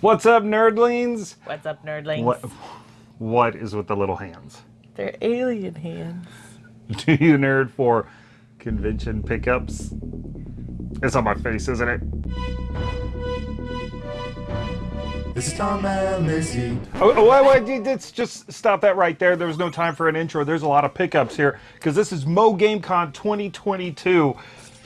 What's up, nerdlings? What's up, nerdlings? What, what is with the little hands? They're alien hands. Do you nerd for convention pickups? It's on my face, isn't it? This is Tom and Lizzie. Oh, oh, wait, wait, let's just stop that right there. There was no time for an intro. There's a lot of pickups here because this is Mo GameCon 2022.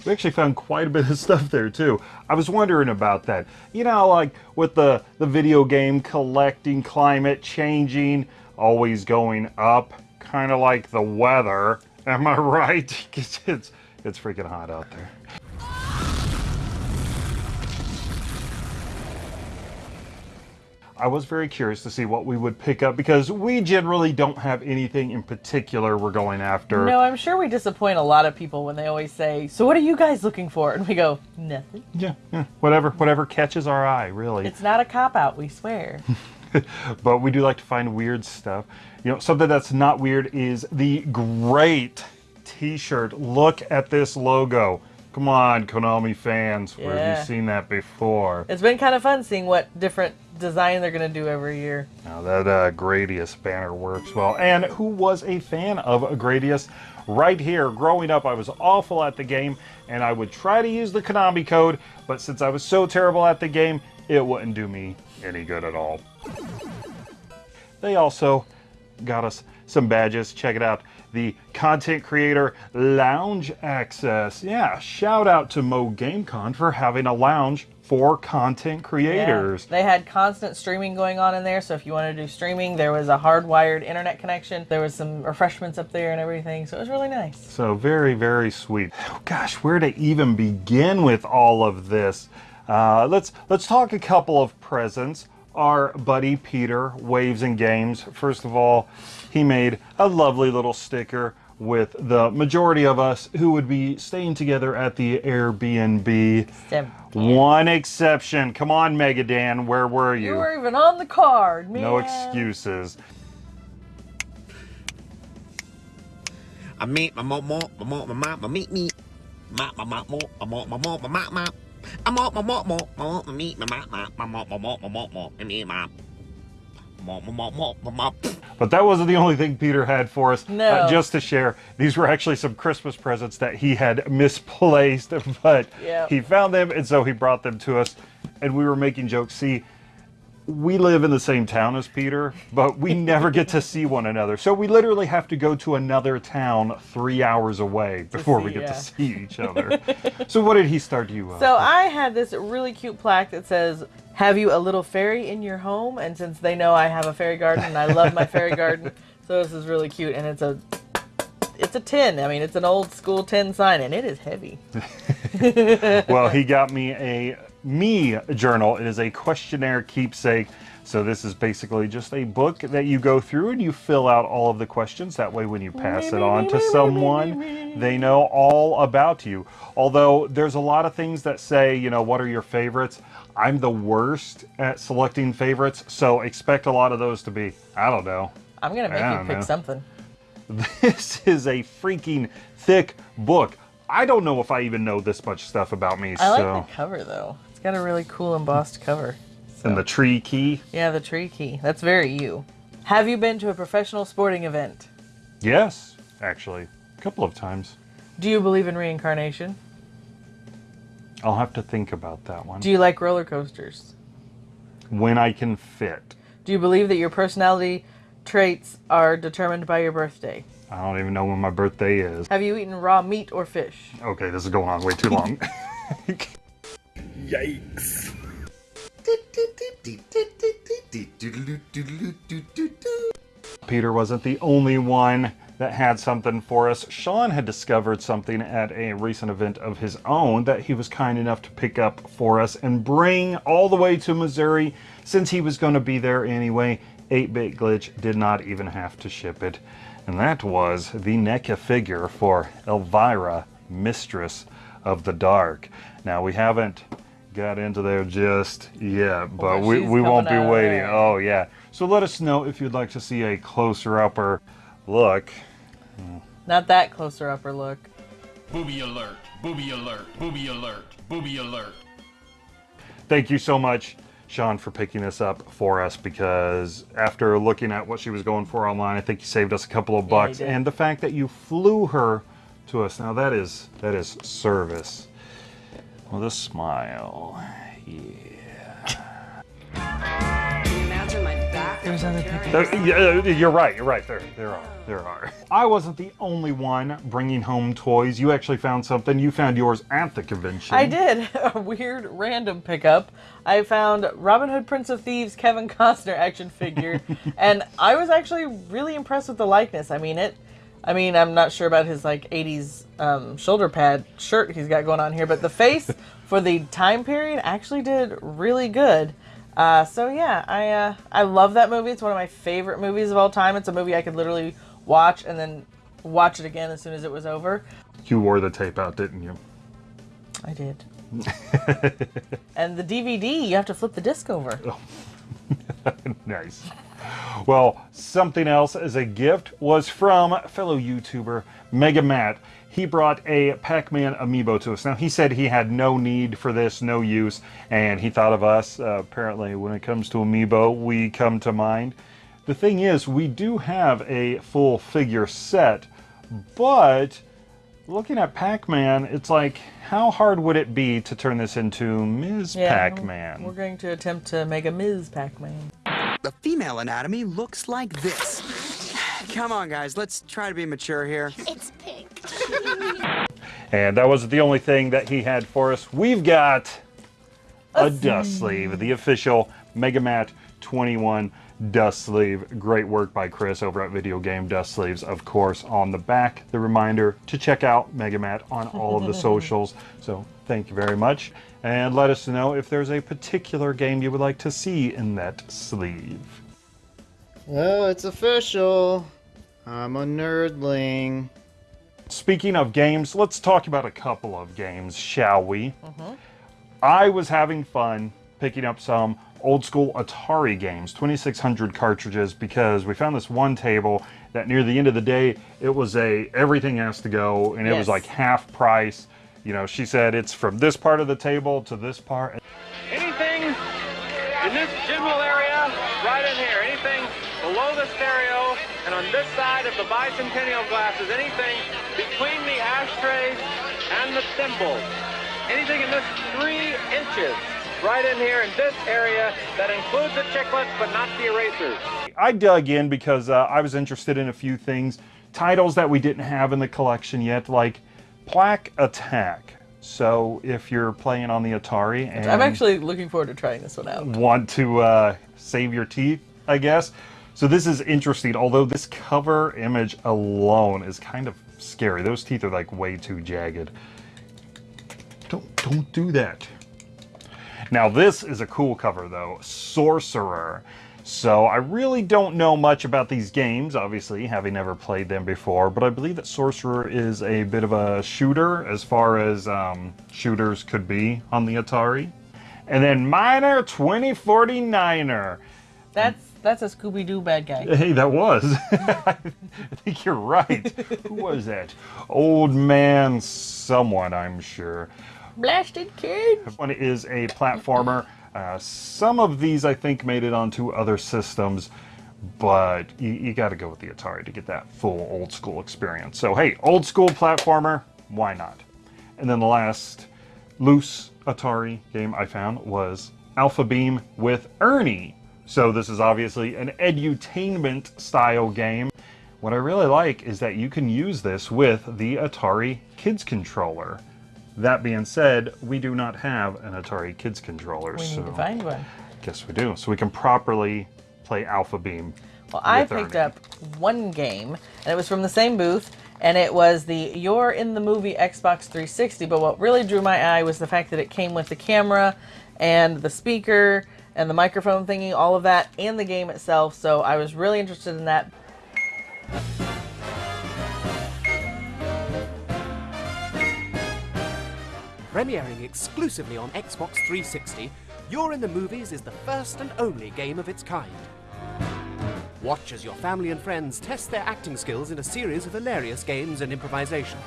We actually found quite a bit of stuff there too. I was wondering about that. You know, like with the, the video game collecting, climate changing, always going up, kind of like the weather. Am I right? it's, it's, it's freaking hot out there. I was very curious to see what we would pick up because we generally don't have anything in particular we're going after. No, I'm sure we disappoint a lot of people when they always say, "So what are you guys looking for?" And we go, "Nothing." Yeah, yeah, whatever, whatever catches our eye, really. It's not a cop out, we swear. but we do like to find weird stuff. You know, something that's not weird is the great T-shirt. Look at this logo. Come on, Konami fans. Where have you seen that before? it's been kind of fun seeing what different design they're gonna do every year. Now that uh, Gradius banner works well. And who was a fan of Gradius? Right here, growing up, I was awful at the game, and I would try to use the Konami code, but since I was so terrible at the game, it wouldn't do me any good at all. They also got us some badges. Check it out. The Content Creator Lounge Access. Yeah, shout out to Mo GameCon for having a lounge for content creators. Yeah. They had constant streaming going on in there, so if you wanted to do streaming, there was a hardwired internet connection. There was some refreshments up there and everything, so it was really nice. So very, very sweet. Oh, gosh, where to even begin with all of this? Uh, let's let's talk a couple of presents. Our buddy Peter, Waves and Games. First of all, he made a lovely little sticker with the majority of us who would be staying together at the Airbnb. Sim. One exception. Come on, Megadan, where were You you? were even on the card, man. No excuses. I meet my mo mo my mo my ma my meet me my mo my mo my ma ma I mo my mo mo my mo my my ma ma my my my my ma But that wasn't the only thing Peter had for us. No. Uh, just to share, these were actually some Christmas presents that he had misplaced, but Yep. he found them and so he brought them to us. And we were making jokes. See, we live in the same town as Peter, but we never get to see one another. So we literally have to go to another town three hours away before we get yeah. to see each other. so what did he start you uh, So I had this really cute plaque that says, "Have you a little fairy in your home?" And since they know I have a fairy garden and I love my fairy garden, so this is really cute. And it's a, it's a tin. I mean, it's an old school tin sign, and it is heavy. well, he got me a me journal. It is a questionnaire keepsake. So this is basically just a book that you go through and you fill out all of the questions. That way when you pass it on to someone, they know all about you. Although there's a lot of things that say, you know, what are your favorites? I'm the worst at selecting favorites, so expect a lot of those to be, I don't know, I'm gonna make you pick know. something. this is a freaking thick book. I don't know if I even know this much stuff about me. I like so, the cover though. Got a really cool embossed cover. and the tree key. Yeah, the tree key. That's very you. Have you been to a professional sporting event? Yes, actually, a couple of times. Do you believe in reincarnation? I'll have to think about that one. Do you like roller coasters? when I can fit. Do you believe that your personality traits are determined by your birthday? I don't even know when my birthday is. Have you eaten raw meat or fish? Okay, this is going on way too long. Yikes. Peter wasn't the only one that had something for us. Sean had discovered something at a recent event of his own that he was kind enough to pick up for us and bring all the way to Missouri since he was going to be there anyway. 8-Bit Glitch did not even have to ship it. And that was the NECA figure for Elvira, Mistress of the Dark. Now we haven't got into there just yet, but Well, we, we won't be waiting. there. Oh yeah. So let us know if you'd like to see a closer upper look. Not that closer upper look. Booby alert, booby alert, booby alert, booby alert. Thank you so much, Sean, for picking this up for us because after looking at what she was going for online, I think you saved us a couple of bucks. did. and the fact that you flew her to us now that is that is service with a smile. There's other pictures. There- yeah, you're right. You're right. There, there are. There are. I wasn't the only one bringing home toys. You actually found something. You found yours at the convention. I did a weird random pickup. I found Robin Hood Prince of Thieves Kevin Costner action figure, and I was actually really impressed with the likeness. I mean it. I mean I'm not sure about his like '80s um, shoulder pad shirt he's got going on here, but the face for the time period actually did really good. Uh, so yeah, I uh, I love that movie. It's one of my favorite movies of all time. It's a movie I could literally watch and then watch it again as soon as it was over. You wore the tape out, didn't you? I did. and the DVD, you have to flip the disc over. Nice. Well, something else as a gift was from fellow YouTuber Mega Matt. He brought a Pac-Man amiibo to us. Now he said he had no need for this, no use, and he thought of us. Uh, apparently, when it comes to amiibo, we come to mind. The thing is, we do have a full figure set, but looking at Pac-Man, it's like, how hard would it be to turn this into Ms. Pac-Man? We're going to attempt to make a Ms. Pac-Man. The female anatomy looks like this. Come on, guys, let's try to be mature here. It's pink. And that wasn't the only thing that he had for us. We've got a dust sleeve, the official Megamat 21 dust sleeve. Great work by Chris over at Video Game Dust Sleeves. Of course, on the back, the reminder to check out Megamat on all of the socials. So thank you very much. And let us know if there's a particular game you would like to see in that sleeve. Oh, it's official. I'm a nerdling. Speaking of games, let's talk about a couple of games, shall we? Mm-hmm. I was having fun picking up some old school Atari games, 2600 cartridges, because we found this one table that near the end of the day, it was a everything has to go, and it was like half price. You know, she said it's from this part of the table to this part. Anything in this general area, right in here, anything below the stereo and on this side of the bicentennial glasses, anything between the ashtrays and the thimbles, anything in this three inches, right in here in this area that includes the chiclets but not the erasers. I dug in because uh, I was interested in a few things, titles that we didn't have in the collection yet, like Plaque Attack. So if you're playing on the Atari and I'm actually looking forward to trying this one out. want to uh, save your teeth, I guess. So this is interesting, although this cover image alone is kind of scary. Those teeth are like way too jagged. Don't don't do that. Now this is a cool cover though, Sorcerer. So I really don't know much about these games, obviously, having never played them before, but I believe that Sorcerer is a bit of a shooter as far as um, shooters could be on the Atari. And then Miner 2049er. That's that's a Scooby Doo bad guy. Hey, that was. I think you're right. Who was that? Old man someone, I'm sure. Blasted kid. One is a platformer. Uh, some of these, I think, made it onto other systems, but you, you got to go with the Atari to get that full old school experience. So, hey, old school platformer, why not? And then the last loose Atari game I found was Alpha Beam with Ernie. So, this is obviously an edutainment style game. What I really like is that you can use this with the Atari Kids controller. That being said, we do not have an Atari Kids controller, We so need to find one. guess we do. So we can properly play Alpha Beam. Well, I picked up one game, and it was from the same booth, and it was the You're in the Movie Xbox 360. But what really drew my eye was the fact that it came with the camera and the speaker and the microphone thingy, all of that, and the game itself. So I was really interested in that. Premiering exclusively on Xbox 360, You're in the Movies is the first and only game of its kind. Watch as your family and friends test their acting skills in a series of hilarious games and improvisations.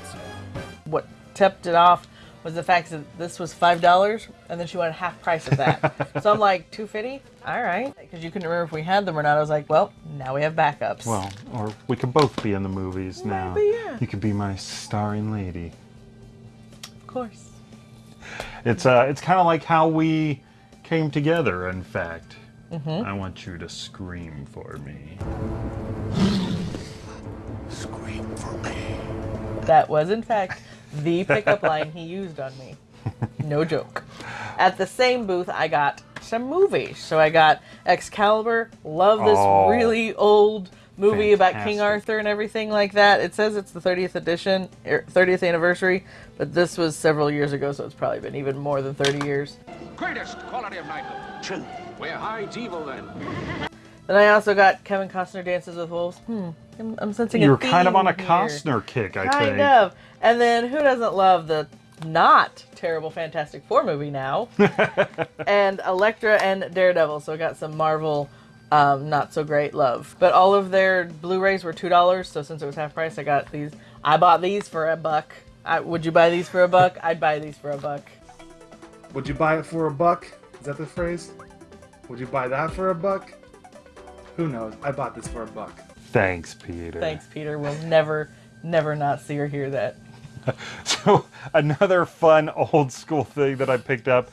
What tipped it off was the fact that this was five dollars, and then she wanted half price of that. so I'm like, two fifty, all right, because you couldn't remember if we had them or not. I was like, well, now we have backups. Well, or we could both be in the movies now. Maybe, yeah. You could be my starring lady. of course. It's uh, it's kind of like how we came together. In fact, Mm-hmm. I want you to scream for me. Scream for me. That was, in fact, the pickup line he used on me. No joke. At the same booth, I got some movies. So I got Excalibur. Love this Oh. really old movie about King Arthur and everything like that. It says it's the 30th edition, er, 30th anniversary, but this was several years ago, so it's probably been even more than 30 years. Greatest quality of knighthood. True. Where hides evil then? Then I also got Kevin Costner Dances with Wolves. Hmm, I'm, I'm sensing You a were kind of on a theme here. Costner kick, I kind think. of. And then who doesn't love the not terrible Fantastic Four movie now? and Elektra and Daredevil. So I got some Marvel um, not so great love. But all of their Blu-rays were two dollars. So since it was half price, I got these. I bought these for a buck. I, would you buy these for a buck? I'd buy these for a buck. Would you buy it for a buck? Is that the phrase? Would you buy that for a buck? Who knows? I bought this for a buck. Thanks, Peter. Thanks, Peter. We'll never, never not see or hear that. So another fun old school thing that I picked up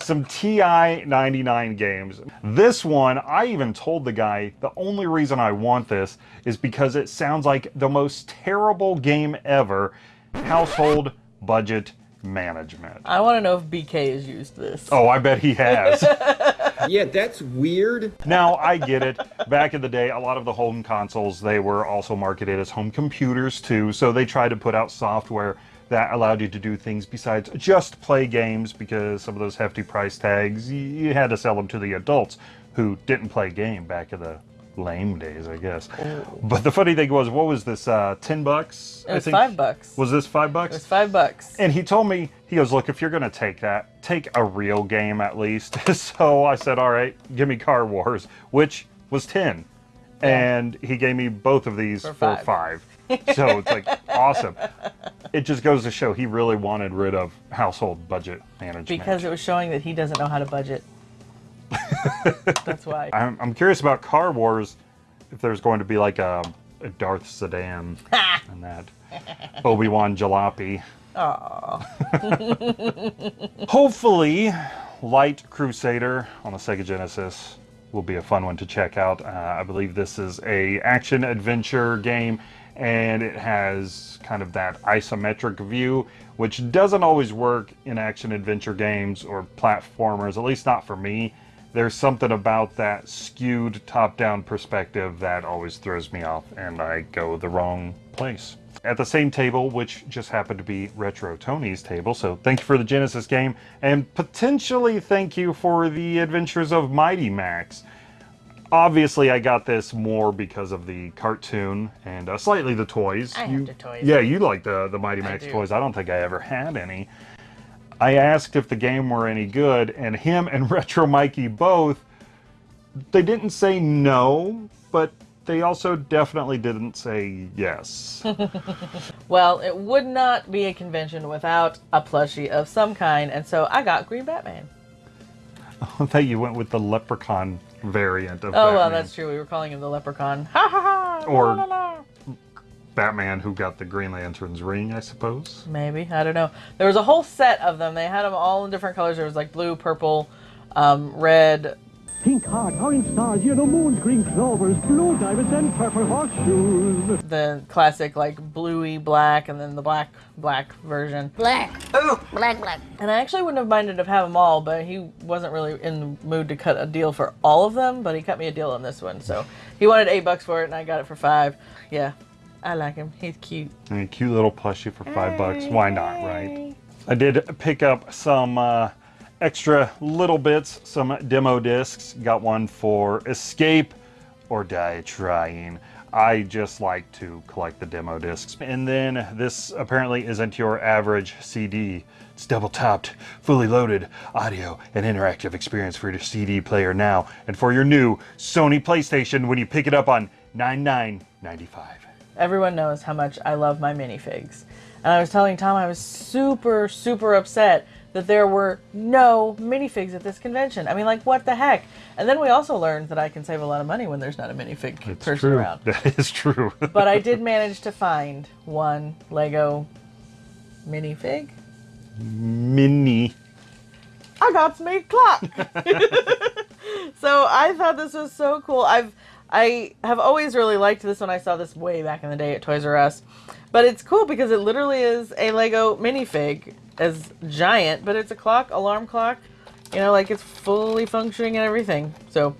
some TI 99 games. This one, I even told the guy the only reason I want this is because it sounds like the most terrible game ever household budget management. I want to know if BK has used this. Oh, I bet he has. yeah, that's weird. Now, I get it. Back in the day, a lot of the home consoles, they were also marketed as home computers too, so they tried to put out software that allowed you to do things besides just play games because some of those hefty price tags, you had to sell them to the adults who didn't play game back in the lame days, I guess. But the funny thing was, what was this, uh, 10 bucks? It I was think? five bucks. Was this five bucks? It was five bucks. And he told me, he goes, look, if you're going to take that, take a real game at least. so I said, all right, give me Car Wars, which was 10. And he gave me both of these For for, five. five. So it's like awesome. It just goes to show he really wanted rid of household budget management. Because it was showing that he doesn't know how to budget. That's why. I'm, I'm curious about Car Wars, if there's going to be like a, a Darth sedan and that Obi-Wan jalopy. Hopefully, Light Crusader on the Sega Genesis will be a fun one to check out. Uh, I believe this is a action adventure game, and it has kind of that isometric view, which doesn't always work in action adventure games or platformers. At least not for me. There's something about that skewed top-down perspective that always throws me off, and I go the wrong place at the same table, which just happened to be Retro Tony's table. So thank you for the Genesis game, and potentially thank you for the Adventures of Mighty Max. Obviously, I got this more because of the cartoon and uh, slightly the toys. I have the toys. Yeah, you like the the Mighty Max do. toys. I don't think I ever had any. I asked if the game were any good, and him and Retro Mikey both, they didn't say no, but they also definitely didn't say yes. Well, it would not be a convention without a plushie of some kind, and so I got Green Batman. I thought you went with the leprechaun variant of Oh well, that's true. We were calling him the Leprechaun. Ha ha ha! Or- la, la, la. Batman who got the Green Lantern's ring, I suppose. Maybe I don't know. There was a whole set of them. They had them all in different colors. There was like blue, purple, um, red. Pink heart, orange stars, yellow moons, green clovers, blue diamonds, and purple horseshoes. The classic like bluey black, and then the black black version. Black. Oh, black, black. And I actually wouldn't have minded of having them all, but he wasn't really in the mood to cut a deal for all of them. But he cut me a deal on this one, so he wanted eight bucks for it, and I got it for five. Yeah, I like him. He's cute. And a cute little plushie for five bucks. Why not, right? I did pick up some uh, extra little bits, some demo discs. Got one for Escape or Die Trying. I just like to collect the demo discs. And then this apparently isn't your average CD. It's double topped, fully loaded audio and interactive experience for your CD player now and for your new Sony PlayStation when you pick it up on $99.95. Everyone knows how much I love my minifigs. And And I was telling Tom I was super, super upset that there were no minifigs at this convention. I mean, like, what the heck? And then we also learned that I can save a lot of money when there's not a minifig It's person true. around. That is true. but I did manage to find one Lego minifig. Mini. I got me clock. so I thought this was so cool. I've I have always really liked this one. I saw this way back in the day at Toys R Us. But it's cool because it literally is a Lego minifig as giant, but it's a clock, alarm clock. You know, like it's fully functioning and everything. So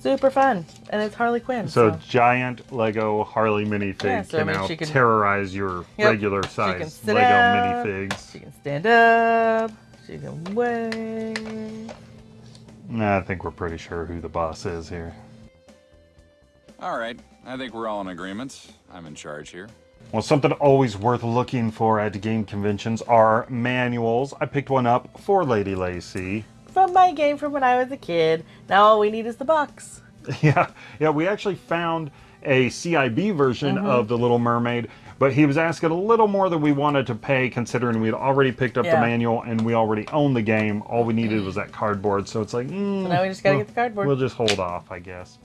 super fun. And it's Harley Quinn. So, So, giant Lego Harley minifig Yeah, so, I can mean, now she can- terrorize your Yep. regular size Lego up, minifigs. She can stand up. She can wave. Nah, I think we're pretty sure who the boss is here. All right, I think we're all in agreement. I'm in charge here. Well, something always worth looking for at game conventions are manuals. I picked one up for Lady Lacey. From my game from when I was a kid. Now all we need is the box. Yeah, yeah, we actually found a CIB version Mhm. of The Little Mermaid, but he was asking a little more than we wanted to pay considering we'd already picked up Yeah. the manual and we already owned the game. All we needed was that cardboard, so it's like, mm, So now we just gotta well, get the cardboard. We'll just hold off, I guess.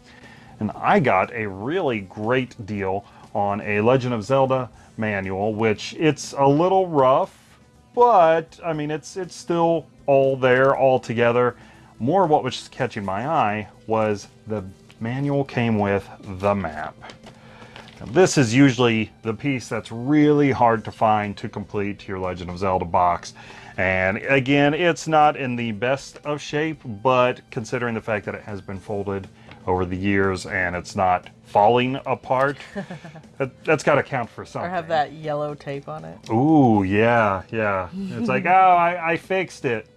And I got a really great deal on a Legend of Zelda manual, which it's a little rough, but I mean it's it's still all there all together. More what was catching my eye was the manual came with the map. Now, this is usually the piece that's really hard to find to complete your Legend of Zelda box. And again, it's not in the best of shape, but considering the fact that it has been folded over the years and it's not falling apart, that, that's got to count for something. Or something. have that yellow tape on it. Ooh, yeah, yeah. It's like, oh, I, I fixed it.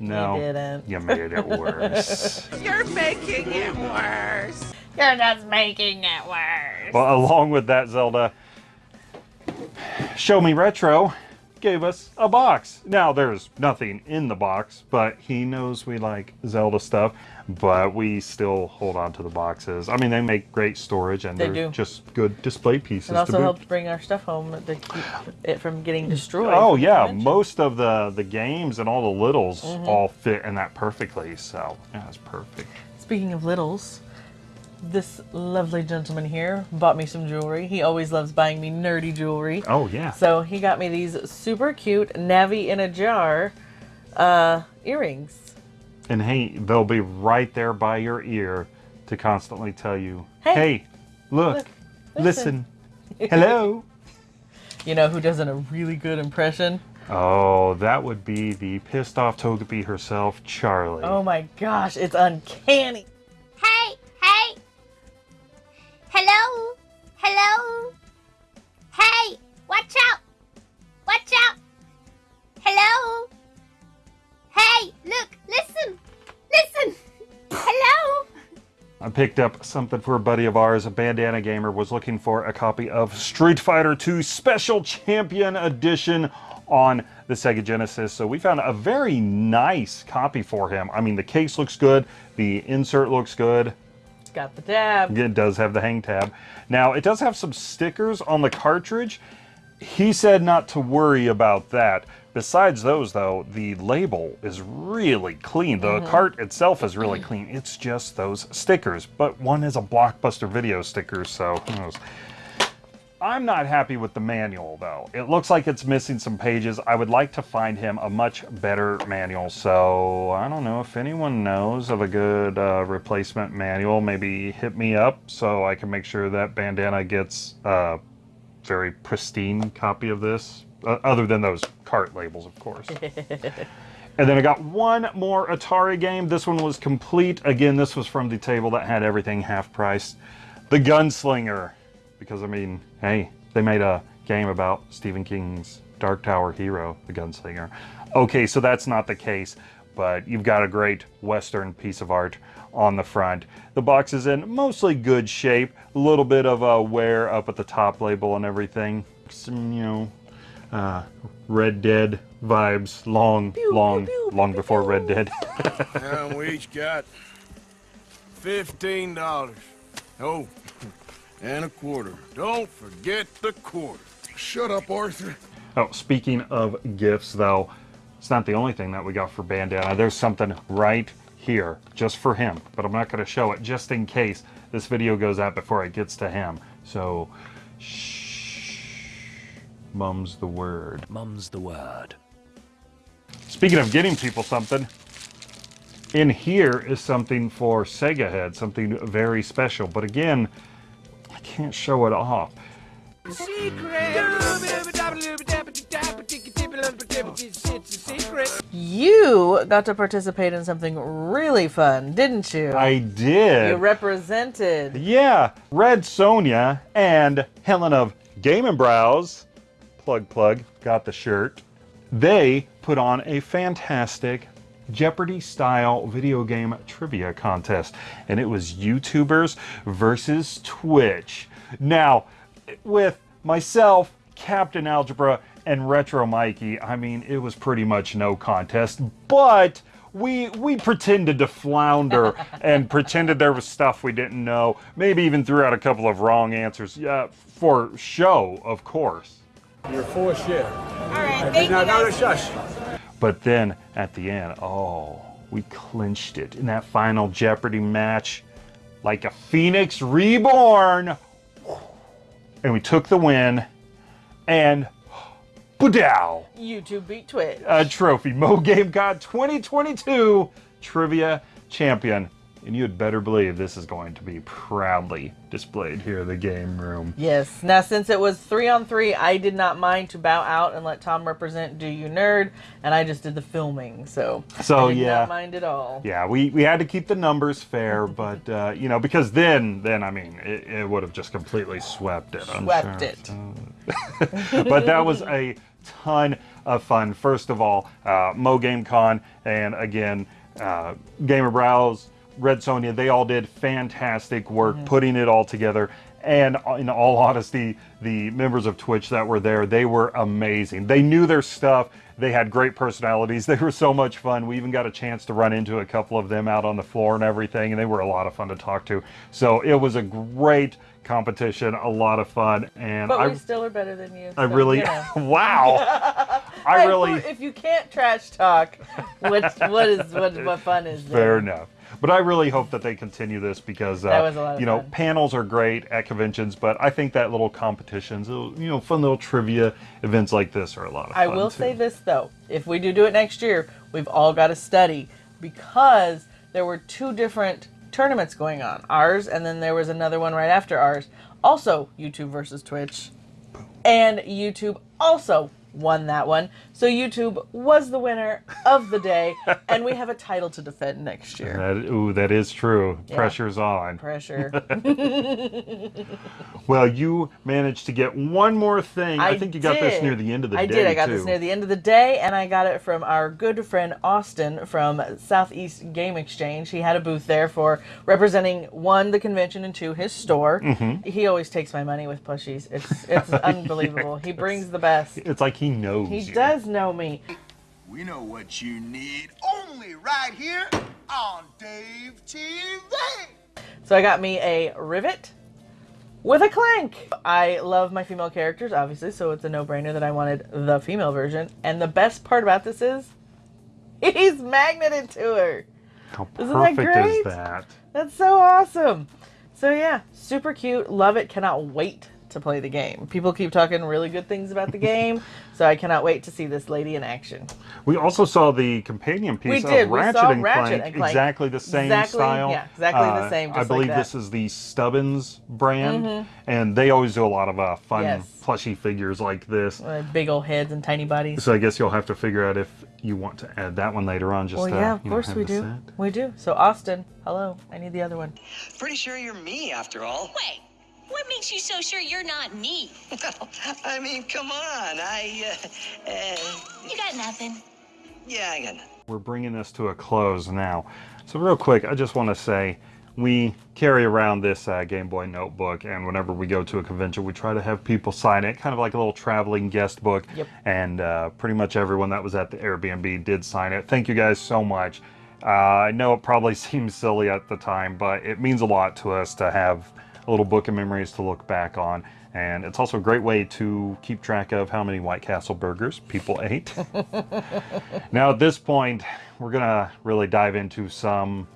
No, you didn't. you made it worse. You're making it worse. You're just making it worse. well, along with that, Zelda, Show Me Retro gave us a box. Now, there's nothing in the box, but he knows we like Zelda stuff, but we still hold on to the boxes. I mean, they make great storage and They are do. just good display pieces It also helps bring our stuff home to keep it from getting destroyed. Oh yeah, most of the the games and all the littles Mhm. all fit in that perfectly. So yeah, it's perfect. Speaking of littles, this lovely gentleman here bought me some jewelry. He always loves buying me nerdy jewelry. Oh yeah. So he got me these super cute Navi in a jar uh, earrings. And hey, they'll be right there by your ear to constantly tell you, Hey, "Hey, look, look, listen, listen." hello." You know who does a really good impression? Oh, that would be the pissed off Togepi herself, Charlie. Oh my gosh, it's uncanny. Picked up something for a buddy of ours. A bandana gamer was looking for a copy of Street Fighter II Special Champion Edition on the Sega Genesis. So we found a very nice copy for him. I mean, the case looks good, the insert looks good. It's got the tab. It does have the hang tab. Now, it does have some stickers on the cartridge. He said not to worry about that. Besides those, though, the label is really clean. The Mhm. cart itself is really clean. It's just those stickers. But one is a Blockbuster video sticker, so who knows. I'm not happy with the manual, though. It looks like it's missing some pages. I would like to find him a much better manual. So I don't know if anyone knows of a good uh, replacement manual. Maybe hit me up so I can make sure that Bandana gets a very pristine copy of this. Uh, other than those cart labels, of course. And then I got one more Atari game. This one was complete. Again, this was from the table that had everything half price. The Gunslinger. Because, I mean, hey, they made a game about Stephen King's Dark Tower hero, The Gunslinger. Okay, so that's not the case, but you've got a great Western piece of art on the front. The box is in mostly good shape. A little bit of a wear up at the top label and everything. Some, you know, uh, Red Dead vibes, long, long, long before Red Dead. and we each got fifteen dollars. Oh, and a quarter. Don't forget the quarter. Shut up, Arthur. Oh, speaking of gifts, though, it's not the only thing that we got for Bandana. There's something right here just for him, but I'm not going to show it just in case this video goes out before it gets to him. So, shh. Mum's the word. Mum's the word. Speaking of getting people something, in here is something for Sega Head, something very special. But again, I can't show it off. Secret! You got to participate in something really fun, didn't you? I did. You represented. Yeah, Red Sonia and Helen of Game and Browse, plug plug, got the shirt. They put on a fantastic Jeopardy style video game trivia contest, and it was YouTubers versus Twitch. Now, with myself, Captain Algebra, and Retro Mikey, I mean, it was pretty much no contest, but we we pretended to flounder and pretended there was stuff we didn't know. Maybe even threw out a couple of wrong answers. Yeah, for show, of course. You're full of shit. All right, thank now, you now to guys. shush. But then at the end, oh, we clinched it in that final Jeopardy match like a phoenix reborn. And we took the win and Budow, YouTube beat Twitch. a trophy. Mo Game Con 2022 Trivia Champion. And you had better believe this is going to be proudly displayed here in the game room. Yes. Now, since it was three on three, I did not mind to bow out and let Tom represent Do You Nerd, and I just did the filming. So, So, I did yeah. not mind at all. Yeah, we, we had to keep the numbers fair, but uh, you know, because then then I mean, it, it would have just completely swept it. I'm Swept sure. it. but that was a ton of fun. First of all, uh, Mo Game Con, and again, uh, Gamer Browse, Red Sonia, they all did fantastic work putting it all together. And uh, in all honesty, the members of Twitch that were there, they were amazing. They knew their stuff. They had great personalities. They were so much fun. We even got a chance to run into a couple of them out on the floor and everything, and they were a lot of fun to talk to. So it was a great competition, a lot of fun, and But I we still are better than you. I so, really, know. wow. I really, If you can't trash talk, what what is what what fun is there? fair enough. But I really hope that they continue this because, uh, That was a lot of you know, fun. panels are great at conventions, but I think that little competitions, little, you know, fun little trivia events like this are a lot of I fun. I will too. say this though: if we do do it next year, we've all got to study because there were two different tournaments going on. Ours, and then there was another one right after ours. Also, YouTube versus Twitch, and YouTube also won that one. So YouTube was the winner of the day, and we have a title to defend next year. That, ooh, that is true. Yeah. Pressure's on. Pressure. Well, you managed to get one more thing. I, I think you got this near the end of the I day. I did. I got too. this near the end of the day, and I got it from our good friend Austin from Southeast Game Exchange. He had a booth there for representing one the convention and two his store. Mhm. He always takes my money with plushies. It's it's unbelievable. He brings the best. It's like he knows. He you. does know me. We know what you need only right here on Dave TV. So I got me a rivet with a clank. I love my female characters, obviously, so it's a no-brainer that I wanted the female version. And the best part about this is he's magneted to her. How Isn't that perfect great? is that? That's so awesome. So yeah, super cute. Love it. Cannot wait to play the game. People keep talking really good things about the game, so I cannot wait to see this lady in action. We also saw the companion We piece did. of We Ratchet, saw and, Ratchet Clank, and Clank. exactly the same Exactly, style. yeah, exactly the Uh, same, I just like believe that. this is the Stubbins brand, Mhm. and they always do a lot of uh, fun Yes. plushy figures like this. Uh, big old heads and tiny bodies. So I guess you'll have to figure out if you want to add that one later on. Just well, to, yeah, of you know, course have we do. set. We do. So Austin, hello. I need the other one. Pretty sure you're me after all. Wait, what makes you so sure you're not me? Well, I mean, come on. I, uh, uh, You got nothing. yeah, I got nothing. We're bringing this to a close now. So real quick, I just want to say we carry around this uh, Game Boy notebook, and whenever we go to a convention, we try to have people sign it, kind of like a little traveling guest book. Yep. And uh, pretty much everyone that was at the Airbnb did sign it. Thank you guys so much. Uh, I know it probably seems silly at the time, but it means a lot to us to have a little book of memories to look back on. And it's also a great way to keep track of how many White Castle burgers people ate. now, at this point, we're going to really dive into some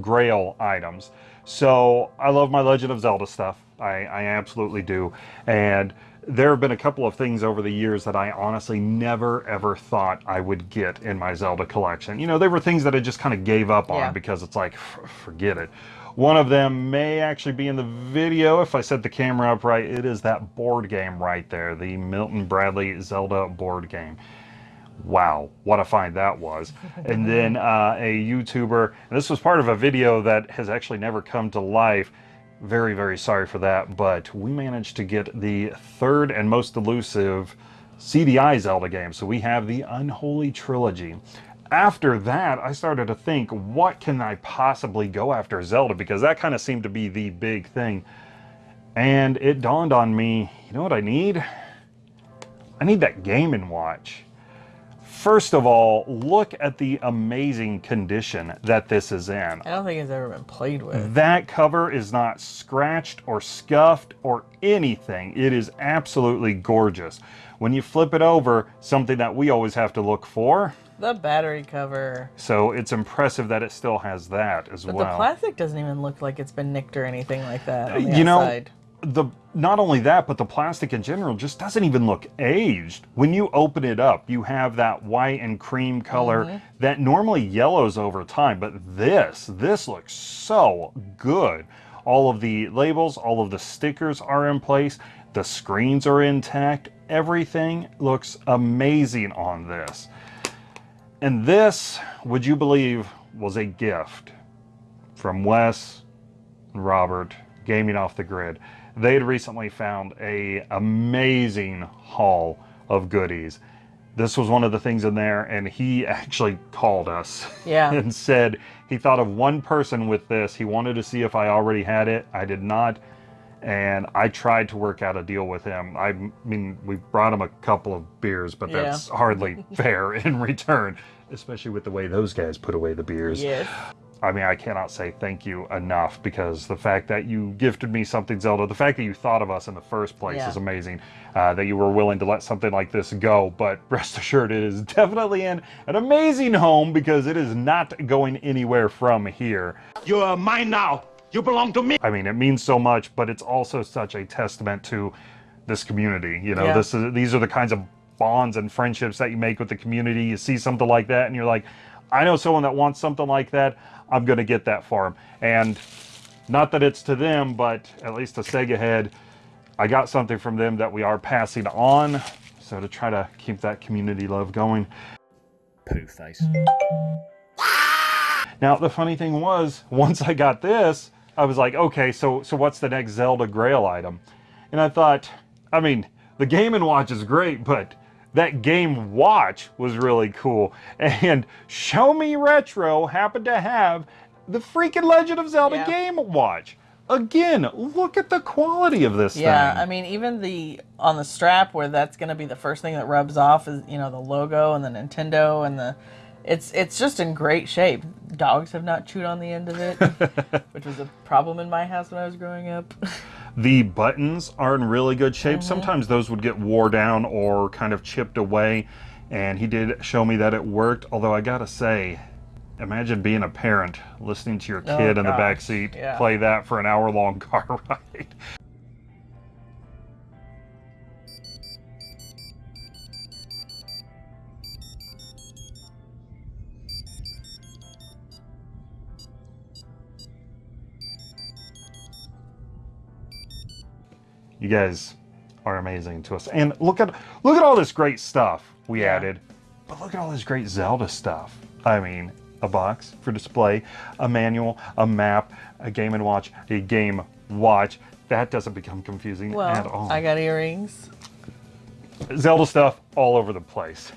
grail items. So, I love my Legend of Zelda stuff. I, I absolutely do. And there have been a couple of things over the years that I honestly never ever thought I would get in my Zelda collection. You know, they were things that I just kind of gave up on Yeah. because it's like, forget it. One of them may actually be in the video if I set the camera up right. It is that board game right there, the Milton Bradley Zelda board game. Wow, what a find that was. and then uh, a YouTuber, and this was part of a video that has actually never come to life. Very, very sorry for that, but we managed to get the third and most elusive CDI Zelda game. So we have the Unholy Trilogy. After that, I started to think, what can I possibly go after Zelda? Because that kind of seemed to be the big thing. And it dawned on me, you know what I need? I need that Game and Watch. First of all, look at the amazing condition that this is in. I don't think it's ever been played with. That cover is not scratched or scuffed or anything. It is absolutely gorgeous. When you flip it over, something that we always have to look for. The battery cover. So it's impressive that it still has that as But well. the plastic doesn't even look like it's been nicked or anything like that. On the you know the not only that but the plastic in general just doesn't even look aged when you open it up you have that white and cream color Mhm. that normally yellows over time but this this looks so good all of the labels all of the stickers are in place the screens are intact everything looks amazing on this and this would you believe was a gift from Wes and Robert gaming off the grid. They had recently found a amazing haul of goodies. This was one of the things in there, and he actually called us Yeah. and said he thought of one person with this. He wanted to see if I already had it. I did not, and I tried to work out a deal with him. I mean, we brought him a couple of beers, but Yeah. that's hardly fair in return, especially with the way those guys put away the beers. Yes. I mean, I cannot say thank you enough because the fact that you gifted me something, Zelda, the fact that you thought of us in the first place Yeah. is amazing. Uh, that you were willing to let something like this go, but rest assured, it is definitely in an amazing home because it is not going anywhere from here. You are mine now. You belong to me. I mean, it means so much, but it's also such a testament to this community. You know, Yeah. this is these are the kinds of bonds and friendships that you make with the community. You see something like that, and you're like, I know someone that wants something like that. I'm gonna get that for them. And not that it's to them, but at least to Sega Head, I got something from them that we are passing on. So to try to keep that community love going. Poo face. Now the funny thing was, once I got this, I was like, okay, so so what's the next Zelda Grail item? And I thought, I mean, the Game and Watch is great, but that Game Watch was really cool. And Show Me Retro happened to have the freaking Legend of Zelda Yeah. Game Watch. Again, look at the quality of this Yeah, thing. I mean, even the on the strap where that's going to be the first thing that rubs off is you know the logo and the Nintendo and the it's it's just in great shape. Dogs have not chewed on the end of it, which was a problem in my house when I was growing up. The buttons are in really good shape. Mhm. Sometimes those would get wore down or kind of chipped away. And he did show me that it worked. Although I gotta say, imagine being a parent listening to your Oh, kid in the gosh, back seat yeah. play that for an hour long car ride. You guys are amazing to us. And look at look at all this great stuff we added. But look at all this great Zelda stuff. I mean, a box for display, a manual, a map, a game and watch, a game watch. That doesn't become confusing at all. I got earrings. Zelda stuff all over the place.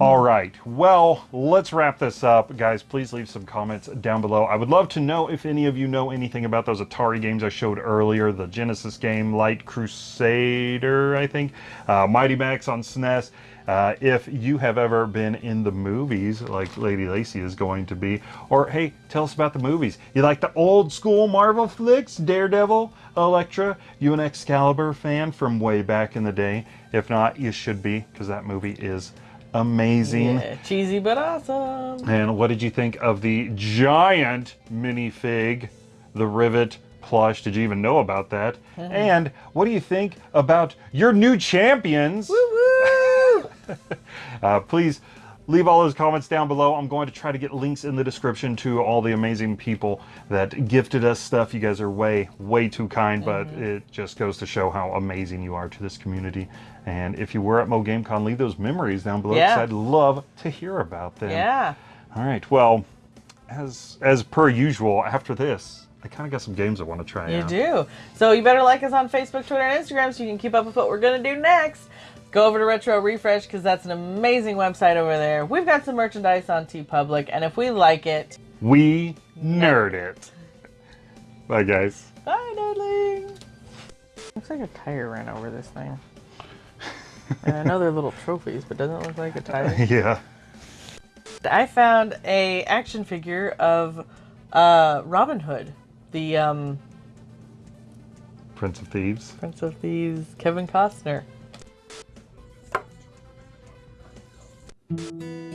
All right. Well, let's wrap this up. Guys, please leave some comments down below. I would love to know if any of you know anything about those Atari games I showed earlier. The Genesis game, Light Crusader, I think. Uh, Mighty Max on SNES. Uh, if you have ever been in the movies, like Lady Lacy is going to be, or hey, tell us about the movies. You like the old school Marvel flicks, Daredevil, Elektra? You an Excalibur fan from way back in the day? If not, you should be, because that movie is amazing. Yeah, cheesy but awesome. And what did you think of the giant minifig, the Rivet plush? Did you even know about that? Mhm. And what do you think about your new champions? uh, please leave all those comments down below. I'm going to try to get links in the description to all the amazing people that gifted us stuff. You guys are way, way too kind, but it just goes to show how amazing you are to this community. And if you were at Mo Game Con, leave those memories down below because Yeah. I'd love to hear about them. Yeah. All right. Well, as as per usual, after this, I kind of got some games I want to try You out. do. So you better like us on Facebook, Twitter, and Instagram so you can keep up with what we're going to do next. Go over to Retro Refresh because that's an amazing website over there. We've got some merchandise on TeePublic, and if we like it, We nerd it. Bye, guys. bye, nerdling. Looks like a tire ran over this thing. and I know they're little trophies, but doesn't it look like a tire? yeah. I found a action figure of uh, Robin Hood, the um, Prince of Thieves. Prince of Thieves, Kevin Costner. Música